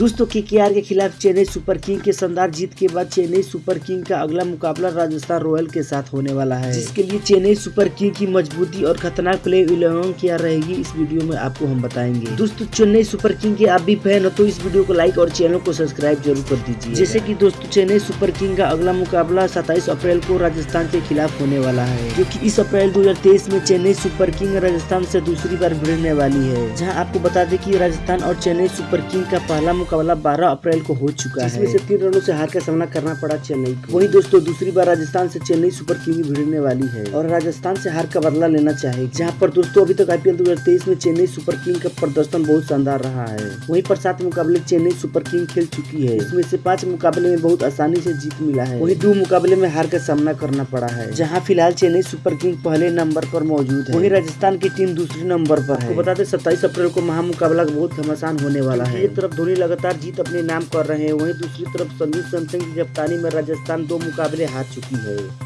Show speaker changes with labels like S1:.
S1: दोस्तों के के खिलाफ चेन्नई सुपर किंग के शानदार जीत के बाद चेन्नई सुपर किंग का अगला मुकाबला राजस्थान रॉयल के साथ होने वाला है। जिसके लिए चेन्नई सुपर किंग की मजबूती और खतरनाक प्ले इलेवन क्या रहेगी इस वीडियो में आपको हम बताएँगे। दोस्तों चेन्नई सुपर किंग के आप भी फ़ैन हो तो इस वीडियो को लाइक और चैनल को सब्सक्राइब ज़रूर कर दीजिए। जैसे की दोस्तों चेन्नई सुपर किंग का अगला मुकाबला सताईस अप्रैल को राजस्थान के खिलाफ होने वाला है क्योंकि इस अप्रैल दो हज़ार तेईस में चेन्नई सुपर किंग राजस्थान से दूसरी बार भिड़ने वाली है। जहाँ आपको बता दें की राजस्थान और चेन्नई सुपर किंग का पहला मुकाबला बारह अप्रैल को हो चुका है। इसमें से तीन रनों से हार का सामना करना पड़ा चेन्नई को। वही दोस्तों दूसरी बार राजस्थान से चेन्नई सुपर किंग भिड़ने वाली है। और राजस्थान से हार का बदला लेना चाहे जहाँ पर दोस्तों अभी तक आईपीएल दो हज़ार तेईस में चेन्नई सुपर किंग का प्रदर्शन बहुत शानदार रहा है। वही पर सात मुकाबले चेन्नई सुपर किंग खेल चुकी है। इसमें से पाँच मुकाबले में बहुत आसानी से जीत मिला है। वही दो मुकाबले में हार का सामना करना पड़ा है। जहाँ फ़िलहाल चेन्नई सुपर किंग पहले नंबर पर मौजूद है। वही राजस्थान की टीम दूसरे नंबर पर है। बता दें सत्ताईस अप्रैल को महामुकाबला बहुत घमासान होने वाला है। एक तरफ़ धोनी लगातार जीत अपने नाम कर रहे हैं। वहीं दूसरी तरफ़ संदीप सैमसंग की कप्तानी में राजस्थान दो मुकाबले हार चुकी है।